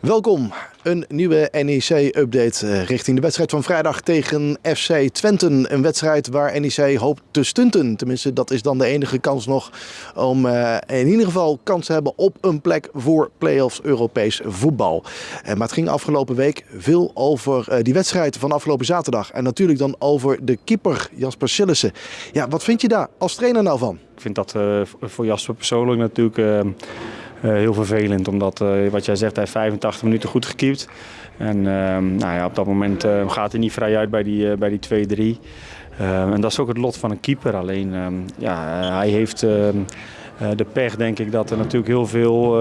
Welkom, een nieuwe NEC-update richting de wedstrijd van vrijdag tegen FC Twente. Een wedstrijd waar NEC hoopt te stunten. Tenminste, dat is dan de enige kans nog om uh, in ieder geval kans te hebben op een plek voor play-offs Europees voetbal. Uh, maar het ging afgelopen week veel over die wedstrijd van afgelopen zaterdag. En natuurlijk dan over de keeper Jasper Sillissen. Ja, wat vind je daar als trainer nou van? Ik vind dat voor Jasper persoonlijk natuurlijk uh, heel vervelend. Omdat, uh, wat jij zegt, hij heeft 85 minuten goed gekiept. En uh, nou ja, op dat moment uh, gaat hij niet vrij uit bij die, bij die 2-3. en dat is ook het lot van een keeper. Alleen, ehm, ja, hij heeft ehm, de pech, denk ik, dat er natuurlijk heel veel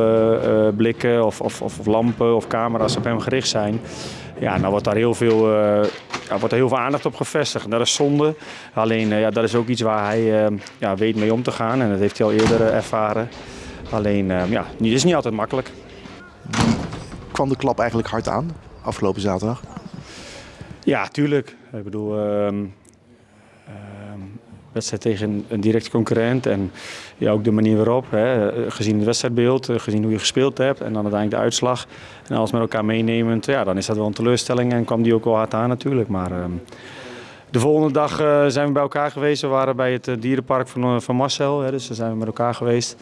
blikken of, of, of, lampen of camera's op hem gericht zijn. Ja, nou wordt daar heel veel, ja, wordt er heel veel aandacht op gevestigd. Dat is zonde. Alleen, ja, dat is ook iets waar hij ja, weet mee om te gaan. En dat heeft hij al eerder ervaren. Alleen, uh, ja, het is niet altijd makkelijk. Kwam de klap eigenlijk hard aan afgelopen zaterdag? Ja, tuurlijk. Ik bedoel, uh, uh, wedstrijd tegen een directe concurrent en ja, ook de manier waarop, hè, gezien het wedstrijdbeeld, eh, gezien hoe je gespeeld hebt en dan uiteindelijk de uitslag en alles met elkaar meenemend, ja, dan is dat wel een teleurstelling en kwam die ook wel hard aan natuurlijk. Maar ehm, de volgende dag uh, zijn we bij elkaar geweest. We waren bij het uh, dierenpark van, uh, van Marcel, hè, dus daar zijn we met elkaar geweest.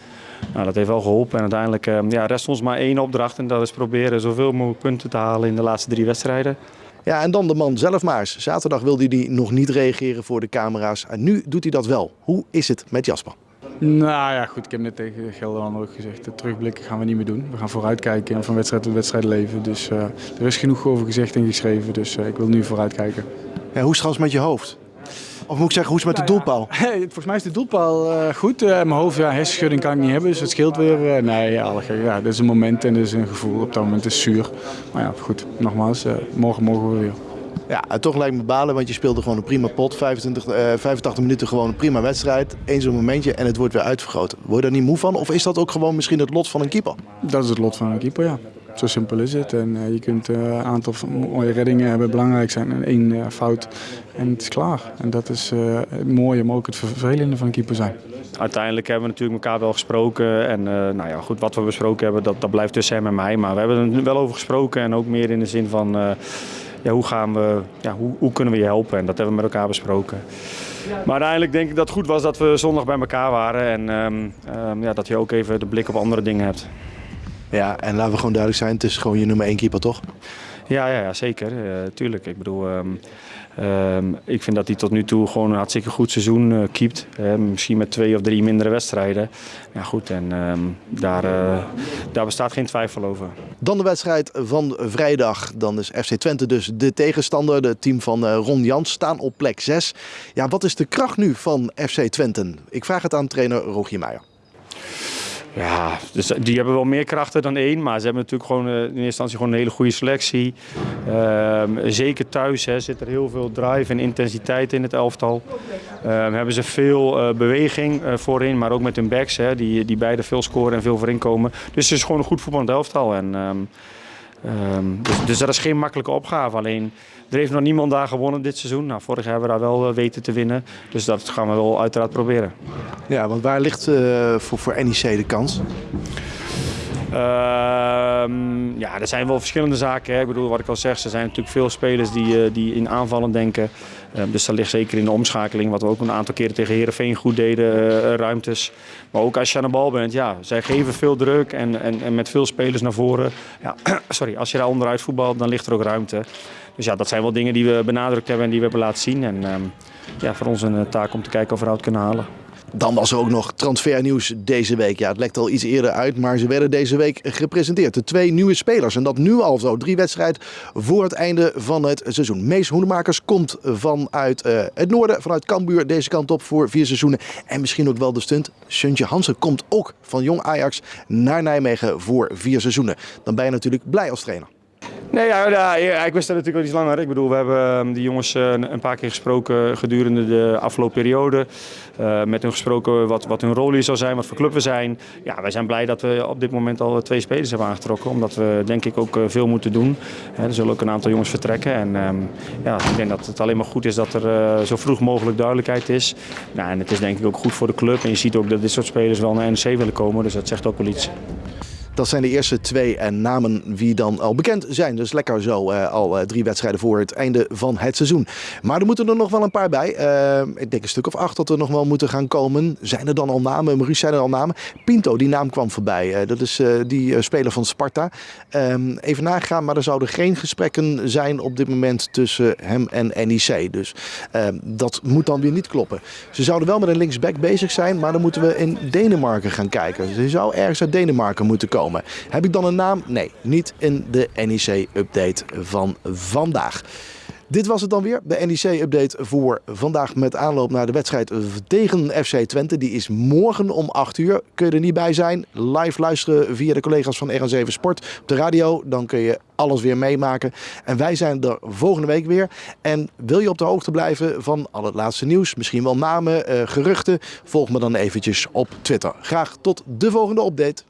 Nou, dat heeft wel geholpen en uiteindelijk ja, rest ons maar één opdracht en dat is proberen zoveel mogelijk punten te halen in de laatste drie wedstrijden. Ja, en dan de man zelf maar eens. Zaterdag wilde hij nog niet reageren voor de camera's en nu doet hij dat wel. Hoe is het met Jasper? Nou ja, goed. Ik heb net tegen Gelderland ook gezegd, de terugblikken gaan we niet meer doen. We gaan vooruitkijken en van wedstrijd tot wedstrijd leven. Dus uh, er is genoeg over gezegd en geschreven, dus uh, ik wil nu vooruitkijken. Ja, hoe is het trouwens met je hoofd? Of moet ik zeggen, hoe is het met de doelpaal? Ja, volgens mij is de doelpaal uh, goed. Uh, mijn hoofd, ja, hersenschudding kan ik niet hebben, dus het scheelt weer. Uh, nee, ja, ja, dit is een moment en dit is een gevoel. Op dat moment is het zuur. Maar ja, goed, nogmaals, morgen mogen we weer. Ja, en toch lijkt me balen, want je speelde gewoon een prima pot. 25, 85 minuten gewoon een prima wedstrijd. Eén zo'n momentje en het wordt weer uitvergroot. Word je daar niet moe van? Of is dat ook gewoon misschien het lot van een keeper? Dat is het lot van een keeper, ja. Zo simpel is het. En uh, je kunt een uh, aantal mooie reddingen hebben, belangrijk zijn. En één uh, fout en het is klaar. En dat is het mooie, maar ook het vervelende van een keeper zijn. Uiteindelijk hebben we natuurlijk elkaar wel gesproken. En nou ja, goed, wat we besproken hebben, dat, dat blijft tussen hem en mij. Maar we hebben er wel over gesproken. En ook meer in de zin van, ja, hoe, gaan we, ja, hoe, hoe kunnen we je helpen? En dat hebben we met elkaar besproken. Maar uiteindelijk denk ik dat het goed was dat we zondag bij elkaar waren. En um, um, ja, dat je ook even de blik op andere dingen hebt. Ja, en laten we gewoon duidelijk zijn, het is gewoon je nummer één keeper, toch? Ja, ja, ja zeker. Uh, tuurlijk. Ik bedoel, um, um, ik vind dat hij tot nu toe gewoon een hartstikke goed seizoen uh, keept. Uh, misschien met twee of drie mindere wedstrijden. Ja, goed, en um, daar, uh, daar bestaat geen twijfel over. Dan de wedstrijd van vrijdag. Dan is FC Twente dus de tegenstander. Het team van Ron Jans staan op plek 6. Ja, wat is de kracht nu van FC Twente? Ik vraag het aan trainer Rogier Meijer. Ja, dus die hebben wel meer krachten dan één. Maar ze hebben natuurlijk gewoon in eerste instantie gewoon een hele goede selectie. Um, zeker thuis hè, zit er heel veel drive en intensiteit in het elftal. Um, hebben ze veel uh, beweging uh, voorin, maar ook met hun backs. Hè, die, die beide veel scoren en veel voorin komen. Dus het is gewoon een goed voetballend elftal. En, um, Um, dus, dus, dat is geen makkelijke opgave. Alleen er heeft nog niemand daar gewonnen dit seizoen. Nou, vorig jaar hebben we daar wel weten te winnen. Dus dat gaan we wel uiteraard proberen. Ja, want waar ligt uh, voor, voor NEC de kans? Uh, ja, er zijn wel verschillende zaken. Hè. Ik bedoel, wat ik al zeg, er zijn natuurlijk veel spelers die, uh, die in aanvallen denken. Uh, dus dat ligt zeker in de omschakeling, wat we ook een aantal keren tegen Herenveen goed deden, eh, ruimtes. Maar ook als je aan de bal bent, ja, zij geven veel druk en, en, en met veel spelers naar voren. Ja, sorry, als je daar onderuit voetbalt, dan ligt er ook ruimte. Dus ja, dat zijn wel dingen die we benadrukt hebben en die we hebben laten zien. En um, ja, voor ons een taak om te kijken of we eruit kunnen halen. Dan was er ook nog transfernieuws deze week. Ja, het lekt al iets eerder uit, maar ze werden deze week gepresenteerd. De twee nieuwe spelers. En dat nu al zo. Drie wedstrijden voor het einde van het seizoen. Mees Hoenemakers komt vanuit uh, het noorden, vanuit Cambuur, deze kant op voor vier seizoenen. En misschien ook wel de stunt. Suntje Hansen komt ook van Jong Ajax naar Nijmegen voor vier seizoenen. Dan ben je natuurlijk blij als trainer. Nee, ja, ja, ik wist dat natuurlijk al iets langer. Ik bedoel, we hebben die jongens een paar keer gesproken gedurende de afgelopen periode. Uh, met hun gesproken wat, wat hun rol hier zou zijn, wat voor club we zijn. Ja, wij zijn blij dat we op dit moment al twee spelers hebben aangetrokken. Omdat we denk ik ook veel moeten doen. er zullen ook een aantal jongens vertrekken. En um, ja, ik denk dat het alleen maar goed is dat er zo vroeg mogelijk duidelijkheid is. Nou, en het is denk ik ook goed voor de club. En je ziet ook dat dit soort spelers wel naar NEC willen komen. Dus dat zegt ook wel iets. Dat zijn de eerste twee en namen wie dan al bekend zijn. Dus lekker zo, uh, al uh, drie wedstrijden voor het einde van het seizoen. Maar er moeten er nog wel een paar bij. Uh, ik denk een stuk of acht dat er nog wel moeten gaan komen. Zijn er dan al namen? Maurice, zijn er al namen? Pinto, die naam kwam voorbij. dat is die speler van Sparta. Ehm, even nagaan, maar er zouden geen gesprekken zijn op dit moment tussen hem en NEC. Dus ehm, dat moet dan weer niet kloppen. Ze zouden wel met een linksback bezig zijn, maar dan moeten we in Denemarken gaan kijken. Ze zou ergens uit Denemarken moeten Heb ik dan een naam? Nee, niet in de NEC-update van vandaag. Dit was het dan weer, de NEC-update voor vandaag met aanloop naar de wedstrijd tegen FC Twente. Die is morgen om 8 uur. Kun je er niet bij zijn? Live luisteren via de collega's van RN7 Sport op de radio. Dan kun je alles weer meemaken. En wij zijn er volgende week weer. En wil je op de hoogte blijven van al het laatste nieuws, misschien wel namen, uh, geruchten, volg me dan eventjes op Twitter. Graag tot de volgende update.